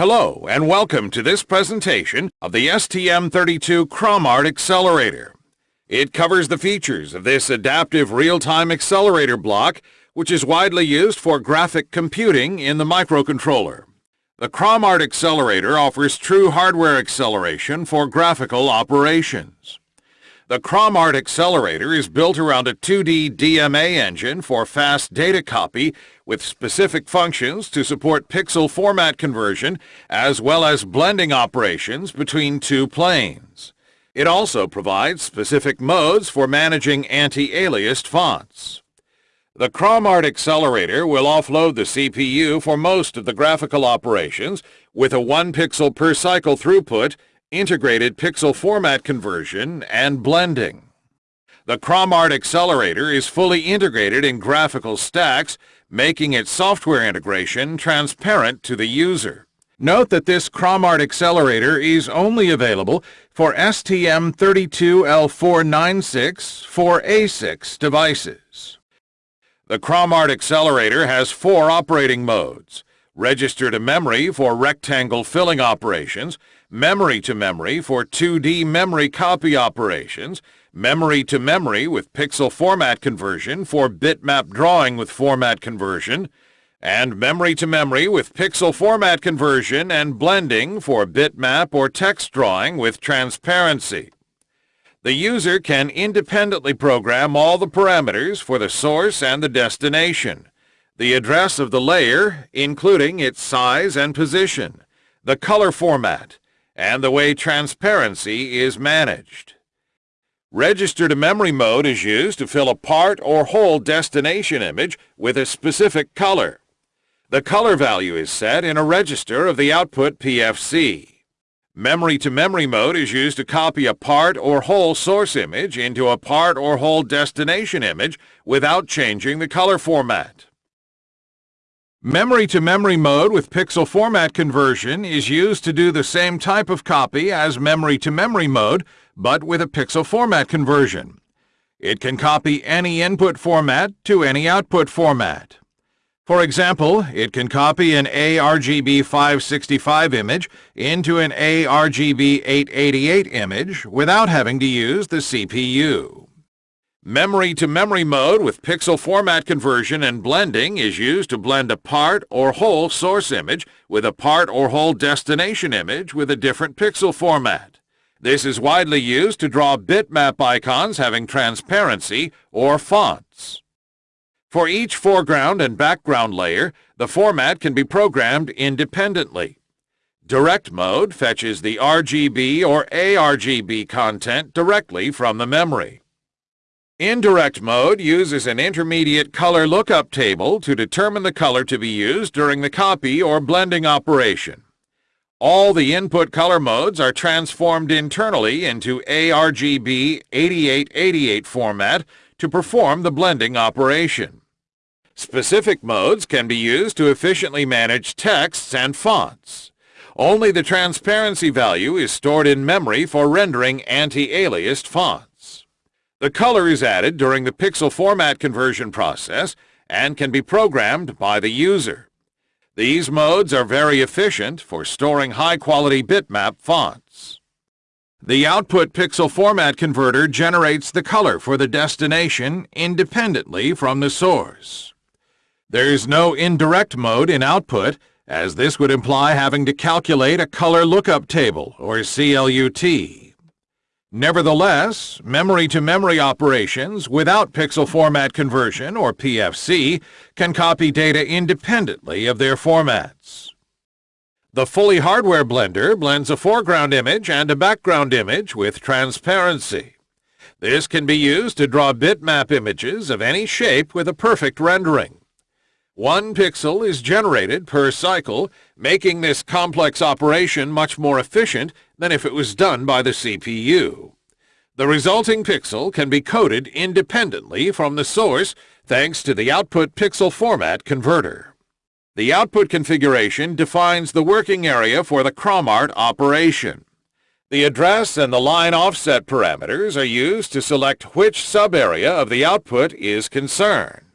Hello and welcome to this presentation of the STM32 ChromArt Accelerator. It covers the features of this adaptive real-time accelerator block which is widely used for graphic computing in the microcontroller. The ChromArt Accelerator offers true hardware acceleration for graphical operations. The ChromArt Accelerator is built around a 2D DMA engine for fast data copy with specific functions to support pixel format conversion as well as blending operations between two planes. It also provides specific modes for managing anti-aliased fonts. The ChromArt Accelerator will offload the CPU for most of the graphical operations with a 1 pixel per cycle throughput integrated pixel format conversion, and blending. The ChromArt Accelerator is fully integrated in graphical stacks, making its software integration transparent to the user. Note that this ChromArt Accelerator is only available for STM32L496 4A6 devices. The ChromArt Accelerator has four operating modes. Register to memory for rectangle filling operations, memory to memory for 2D memory copy operations, memory to memory with pixel format conversion for bitmap drawing with format conversion, and memory to memory with pixel format conversion and blending for bitmap or text drawing with transparency. The user can independently program all the parameters for the source and the destination, the address of the layer, including its size and position, the color format, and the way transparency is managed. Register to memory mode is used to fill a part or whole destination image with a specific color. The color value is set in a register of the output PFC. Memory to memory mode is used to copy a part or whole source image into a part or whole destination image without changing the color format. Memory-to-memory mode with pixel format conversion is used to do the same type of copy as memory-to-memory mode, but with a pixel format conversion. It can copy any input format to any output format. For example, it can copy an ARGB 565 image into an ARGB 888 image without having to use the CPU. Memory-to-memory mode with pixel format conversion and blending is used to blend a part or whole source image with a part or whole destination image with a different pixel format. This is widely used to draw bitmap icons having transparency or fonts. For each foreground and background layer, the format can be programmed independently. Direct mode fetches the RGB or ARGB content directly from the memory. Indirect mode uses an intermediate color lookup table to determine the color to be used during the copy or blending operation. All the input color modes are transformed internally into ARGB 8888 format to perform the blending operation. Specific modes can be used to efficiently manage texts and fonts. Only the transparency value is stored in memory for rendering anti-aliased fonts. The color is added during the pixel format conversion process and can be programmed by the user. These modes are very efficient for storing high-quality bitmap fonts. The output pixel format converter generates the color for the destination independently from the source. There's no indirect mode in output, as this would imply having to calculate a color lookup table, or CLUT. Nevertheless, memory-to-memory -memory operations without pixel format conversion, or PFC, can copy data independently of their formats. The fully hardware blender blends a foreground image and a background image with transparency. This can be used to draw bitmap images of any shape with a perfect rendering. One pixel is generated per cycle, making this complex operation much more efficient than if it was done by the CPU. The resulting pixel can be coded independently from the source thanks to the output pixel format converter. The output configuration defines the working area for the ChromArt operation. The address and the line offset parameters are used to select which sub-area of the output is concerned.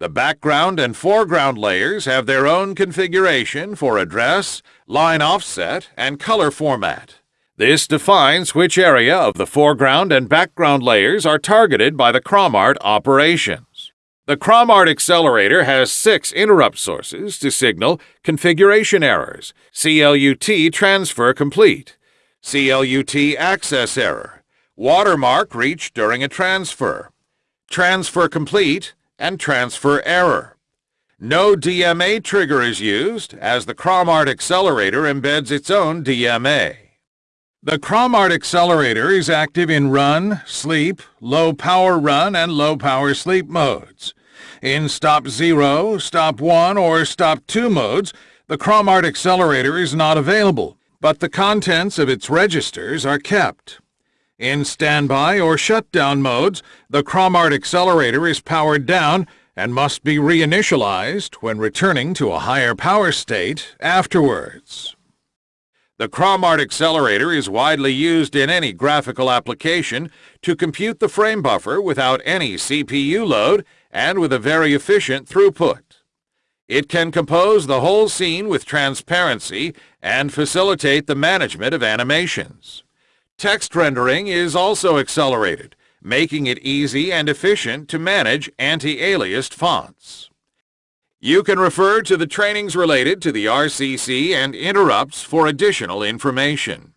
The background and foreground layers have their own configuration for address, line offset, and color format. This defines which area of the foreground and background layers are targeted by the ChromArt operations. The ChromArt accelerator has six interrupt sources to signal configuration errors, CLUT transfer complete, CLUT access error, watermark reached during a transfer, transfer complete, and transfer error. No DMA trigger is used, as the ChromArt accelerator embeds its own DMA. The ChromArt accelerator is active in run, sleep, low power run, and low power sleep modes. In stop 0, stop 1, or stop 2 modes, the ChromArt accelerator is not available, but the contents of its registers are kept. In standby or shutdown modes, the ChromArt accelerator is powered down and must be reinitialized when returning to a higher power state afterwards. The ChromArt accelerator is widely used in any graphical application to compute the frame buffer without any CPU load and with a very efficient throughput. It can compose the whole scene with transparency and facilitate the management of animations. Text rendering is also accelerated, making it easy and efficient to manage anti-aliased fonts. You can refer to the trainings related to the RCC and interrupts for additional information.